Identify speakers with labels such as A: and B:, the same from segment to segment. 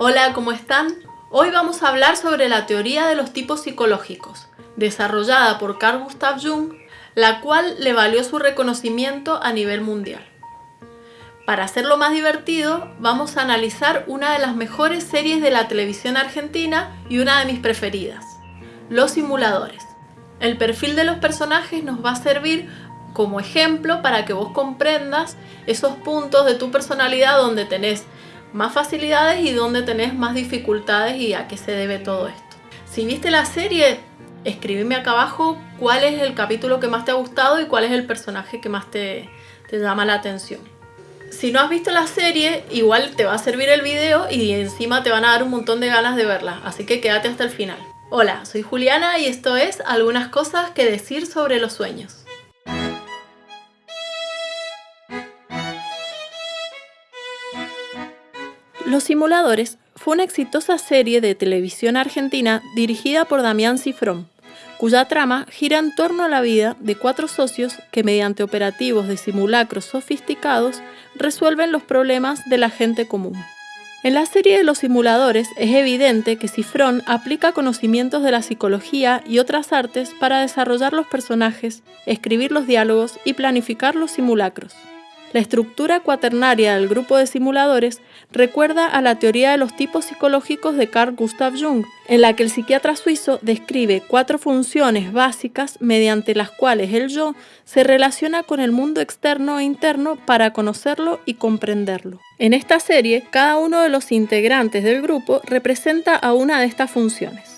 A: Hola, ¿cómo están? Hoy vamos a hablar sobre la teoría de los tipos psicológicos, desarrollada por Carl Gustav Jung, la cual le valió su reconocimiento a nivel mundial. Para hacerlo más divertido, vamos a analizar una de las mejores series de la televisión argentina y una de mis preferidas, Los Simuladores. El perfil de los personajes nos va a servir como ejemplo para que vos comprendas esos puntos de tu personalidad donde tenés más facilidades y donde tenés más dificultades y a qué se debe todo esto. Si viste la serie, escríbeme acá abajo cuál es el capítulo que más te ha gustado y cuál es el personaje que más te, te llama la atención. Si no has visto la serie, igual te va a servir el video y encima te van a dar un montón de ganas de verla, así que quédate hasta el final. Hola, soy Juliana y esto es algunas cosas que decir sobre los sueños. Los Simuladores fue una exitosa serie de televisión argentina dirigida por Damián Cifrón, cuya trama gira en torno a la vida de cuatro socios que mediante operativos de simulacros sofisticados resuelven los problemas de la gente común. En la serie de los simuladores es evidente que Cifrón aplica conocimientos de la psicología y otras artes para desarrollar los personajes, escribir los diálogos y planificar los simulacros. La estructura cuaternaria del grupo de simuladores recuerda a la teoría de los tipos psicológicos de Carl Gustav Jung, en la que el psiquiatra suizo describe cuatro funciones básicas mediante las cuales el yo se relaciona con el mundo externo e interno para conocerlo y comprenderlo. En esta serie, cada uno de los integrantes del grupo representa a una de estas funciones.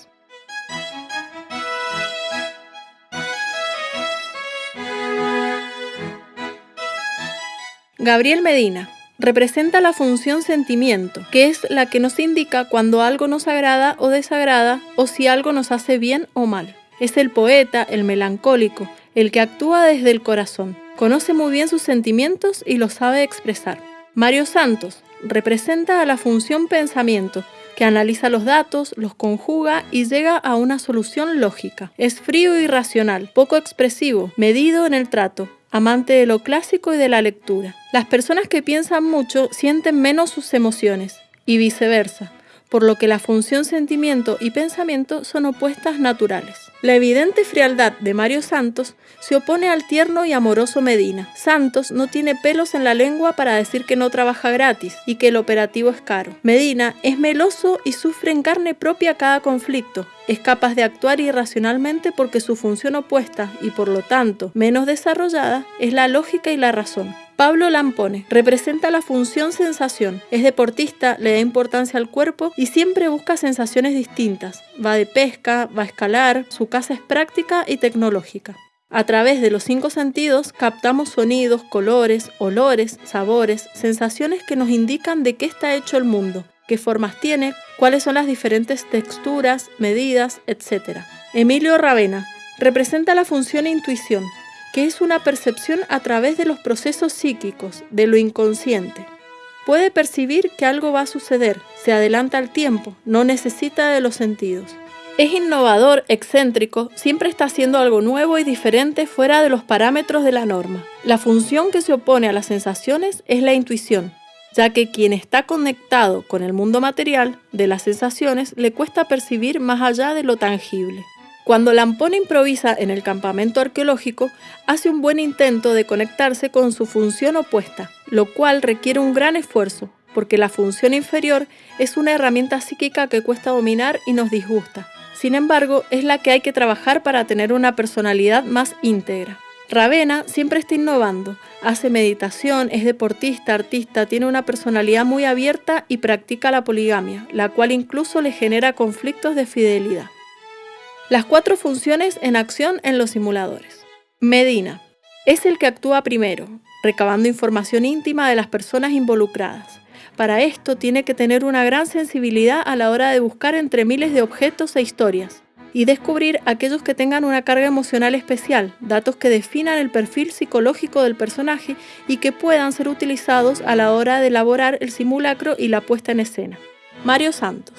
A: Gabriel Medina representa la función sentimiento, que es la que nos indica cuando algo nos agrada o desagrada o si algo nos hace bien o mal. Es el poeta, el melancólico, el que actúa desde el corazón. Conoce muy bien sus sentimientos y los sabe expresar. Mario Santos representa a la función pensamiento, que analiza los datos, los conjuga y llega a una solución lógica. Es frío y racional, poco expresivo, medido en el trato, amante de lo clásico y de la lectura. Las personas que piensan mucho sienten menos sus emociones y viceversa por lo que la función sentimiento y pensamiento son opuestas naturales. La evidente frialdad de Mario Santos se opone al tierno y amoroso Medina. Santos no tiene pelos en la lengua para decir que no trabaja gratis y que el operativo es caro. Medina es meloso y sufre en carne propia cada conflicto. Es capaz de actuar irracionalmente porque su función opuesta y por lo tanto menos desarrollada es la lógica y la razón. Pablo Lampone representa la función sensación. Es deportista, le da importancia al cuerpo y siempre busca sensaciones distintas. Va de pesca, va a escalar, su casa es práctica y tecnológica. A través de los cinco sentidos captamos sonidos, colores, olores, sabores, sensaciones que nos indican de qué está hecho el mundo, qué formas tiene, cuáles son las diferentes texturas, medidas, etc. Emilio Ravena representa la función intuición que es una percepción a través de los procesos psíquicos, de lo inconsciente. Puede percibir que algo va a suceder, se adelanta al tiempo, no necesita de los sentidos. Es innovador, excéntrico, siempre está haciendo algo nuevo y diferente fuera de los parámetros de la norma. La función que se opone a las sensaciones es la intuición, ya que quien está conectado con el mundo material de las sensaciones le cuesta percibir más allá de lo tangible. Cuando Lampone improvisa en el campamento arqueológico, hace un buen intento de conectarse con su función opuesta, lo cual requiere un gran esfuerzo, porque la función inferior es una herramienta psíquica que cuesta dominar y nos disgusta. Sin embargo, es la que hay que trabajar para tener una personalidad más íntegra. Ravena siempre está innovando, hace meditación, es deportista, artista, tiene una personalidad muy abierta y practica la poligamia, la cual incluso le genera conflictos de fidelidad. Las cuatro funciones en acción en los simuladores. Medina. Es el que actúa primero, recabando información íntima de las personas involucradas. Para esto tiene que tener una gran sensibilidad a la hora de buscar entre miles de objetos e historias y descubrir aquellos que tengan una carga emocional especial, datos que definan el perfil psicológico del personaje y que puedan ser utilizados a la hora de elaborar el simulacro y la puesta en escena. Mario Santos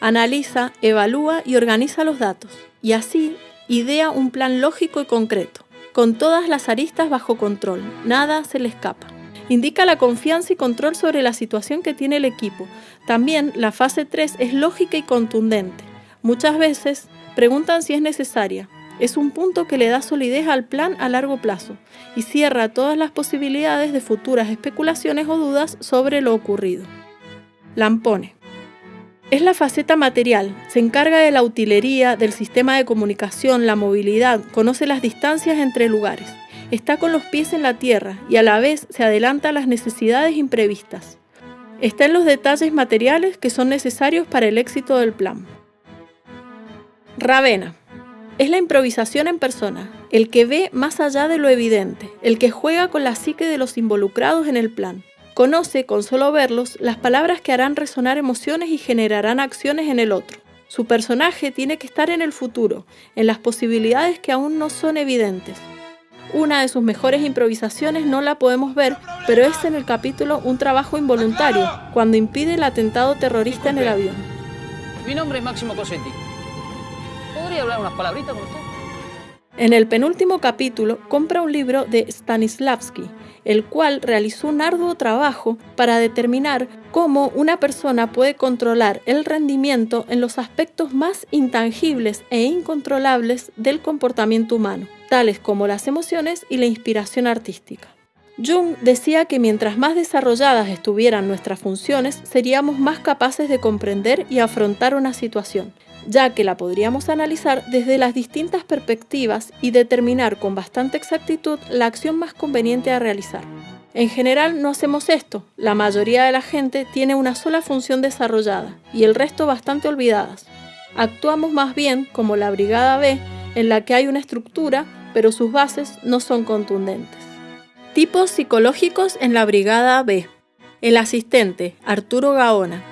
A: analiza, evalúa y organiza los datos, y así idea un plan lógico y concreto, con todas las aristas bajo control, nada se le escapa. Indica la confianza y control sobre la situación que tiene el equipo. También la fase 3 es lógica y contundente. Muchas veces preguntan si es necesaria. Es un punto que le da solidez al plan a largo plazo y cierra todas las posibilidades de futuras especulaciones o dudas sobre lo ocurrido. Lampone. Es la faceta material, se encarga de la utilería, del sistema de comunicación, la movilidad, conoce las distancias entre lugares, está con los pies en la tierra y a la vez se adelanta a las necesidades imprevistas. Está en los detalles materiales que son necesarios para el éxito del plan. Ravena. Es la improvisación en persona, el que ve más allá de lo evidente, el que juega con la psique de los involucrados en el plan. Conoce, con solo verlos, las palabras que harán resonar emociones y generarán acciones en el otro. Su personaje tiene que estar en el futuro, en las posibilidades que aún no son evidentes. Una de sus mejores improvisaciones no la podemos ver, pero es en el capítulo Un trabajo involuntario, cuando impide el atentado terrorista en el avión.
B: Mi nombre es Máximo Cosetti. ¿Podría hablar unas palabritas con usted?
A: En el penúltimo capítulo compra un libro de Stanislavski, el cual realizó un arduo trabajo para determinar cómo una persona puede controlar el rendimiento en los aspectos más intangibles e incontrolables del comportamiento humano, tales como las emociones y la inspiración artística. Jung decía que mientras más desarrolladas estuvieran nuestras funciones, seríamos más capaces de comprender y afrontar una situación, ya que la podríamos analizar desde las distintas perspectivas y determinar con bastante exactitud la acción más conveniente a realizar. En general no hacemos esto, la mayoría de la gente tiene una sola función desarrollada y el resto bastante olvidadas. Actuamos más bien como la Brigada B, en la que hay una estructura, pero sus bases no son contundentes. Tipos psicológicos en la Brigada B. El asistente, Arturo Gaona,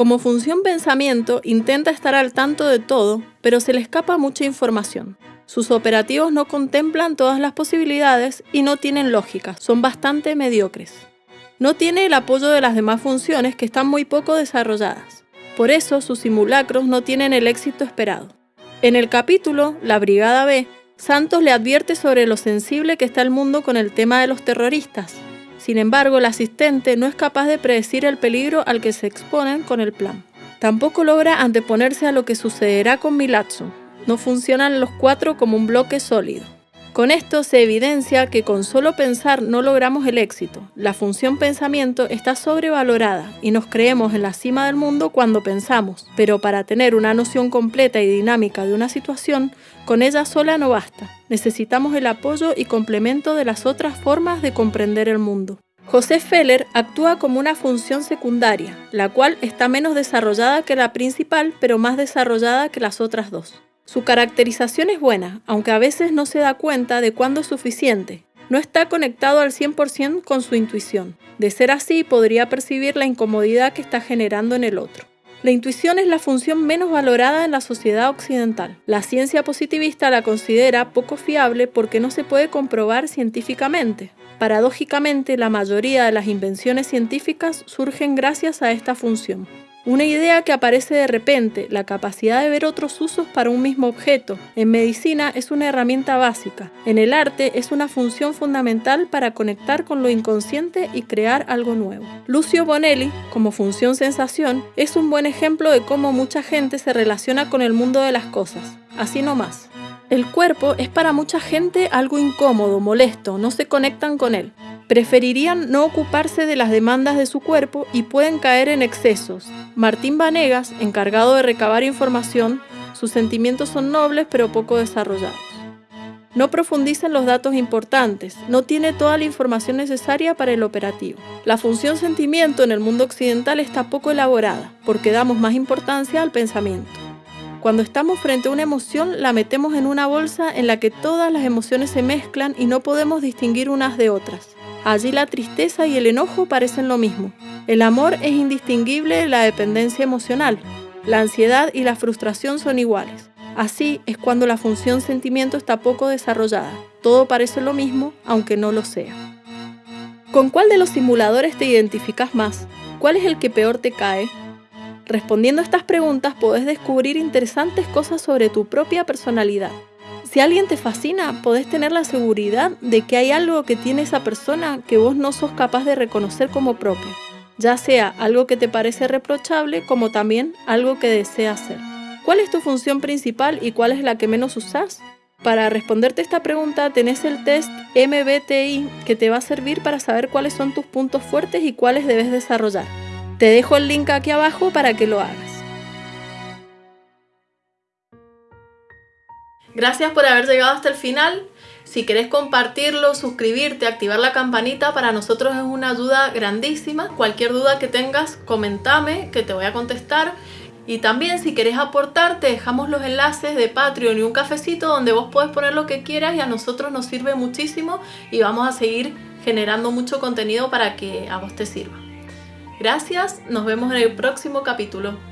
A: como función pensamiento, intenta estar al tanto de todo, pero se le escapa mucha información. Sus operativos no contemplan todas las posibilidades y no tienen lógica, son bastante mediocres. No tiene el apoyo de las demás funciones que están muy poco desarrolladas. Por eso sus simulacros no tienen el éxito esperado. En el capítulo La Brigada B, Santos le advierte sobre lo sensible que está el mundo con el tema de los terroristas, sin embargo, el asistente no es capaz de predecir el peligro al que se exponen con el plan. Tampoco logra anteponerse a lo que sucederá con Milazzo. No funcionan los cuatro como un bloque sólido. Con esto se evidencia que con solo pensar no logramos el éxito. La función pensamiento está sobrevalorada y nos creemos en la cima del mundo cuando pensamos, pero para tener una noción completa y dinámica de una situación, con ella sola no basta. Necesitamos el apoyo y complemento de las otras formas de comprender el mundo. José Feller actúa como una función secundaria, la cual está menos desarrollada que la principal, pero más desarrollada que las otras dos. Su caracterización es buena, aunque a veces no se da cuenta de cuándo es suficiente. No está conectado al 100% con su intuición. De ser así, podría percibir la incomodidad que está generando en el otro. La intuición es la función menos valorada en la sociedad occidental. La ciencia positivista la considera poco fiable porque no se puede comprobar científicamente. Paradójicamente, la mayoría de las invenciones científicas surgen gracias a esta función. Una idea que aparece de repente, la capacidad de ver otros usos para un mismo objeto. En medicina es una herramienta básica. En el arte es una función fundamental para conectar con lo inconsciente y crear algo nuevo. Lucio Bonelli, como función sensación, es un buen ejemplo de cómo mucha gente se relaciona con el mundo de las cosas. Así nomás. El cuerpo es para mucha gente algo incómodo, molesto, no se conectan con él preferirían no ocuparse de las demandas de su cuerpo y pueden caer en excesos. Martín Vanegas, encargado de recabar información, sus sentimientos son nobles pero poco desarrollados. No profundiza en los datos importantes, no tiene toda la información necesaria para el operativo. La función sentimiento en el mundo occidental está poco elaborada, porque damos más importancia al pensamiento. Cuando estamos frente a una emoción, la metemos en una bolsa en la que todas las emociones se mezclan y no podemos distinguir unas de otras. Allí la tristeza y el enojo parecen lo mismo. El amor es indistinguible de la dependencia emocional. La ansiedad y la frustración son iguales. Así es cuando la función sentimiento está poco desarrollada. Todo parece lo mismo, aunque no lo sea. ¿Con cuál de los simuladores te identificas más? ¿Cuál es el que peor te cae? Respondiendo a estas preguntas podés descubrir interesantes cosas sobre tu propia personalidad. Si alguien te fascina, podés tener la seguridad de que hay algo que tiene esa persona que vos no sos capaz de reconocer como propio, ya sea algo que te parece reprochable como también algo que deseas hacer. ¿Cuál es tu función principal y cuál es la que menos usás? Para responderte esta pregunta tenés el test MBTI que te va a servir para saber cuáles son tus puntos fuertes y cuáles debes desarrollar. Te dejo el link aquí abajo para que lo hagas. Gracias por haber llegado hasta el final. Si querés compartirlo, suscribirte, activar la campanita, para nosotros es una ayuda grandísima. Cualquier duda que tengas, comentame que te voy a contestar. Y también si querés aportar, te dejamos los enlaces de Patreon y un cafecito donde vos podés poner lo que quieras y a nosotros nos sirve muchísimo y vamos a seguir generando mucho contenido para que a vos te sirva. Gracias, nos vemos en el próximo capítulo.